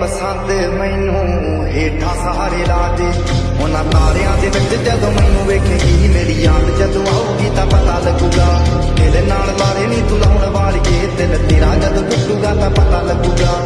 ਪਸੰਦ ਮੈਨੂੰ ਹੇਠਾਂ ਸਹਾਰੇ ਲਾ ਉਹਨਾਂ ਤਾਰਿਆਂ ਦੇ ਵਿੱਚ ਜਦੋਂ ਮੈਨੂੰ ਵੇਖੇਗੀ, ਮੇਰੀ ਯਾਦ ਜਦੋਂ ਆਊਗੀ ਤਾਂ ਪਤਾ ਲੱਗੂਗਾ। ਤੇਰੇ ਨਾਲ ਲਾਰੇ ਨਹੀਂ ਤੂੰ ਲਾਉਣ ਵਾਲੀ ਦਿਲ ਤੇਰਾ ਜਦੋਂ ਟੁੱਟੂਗਾ ਤਾਂ ਪਤਾ ਲੱਗੂਗਾ।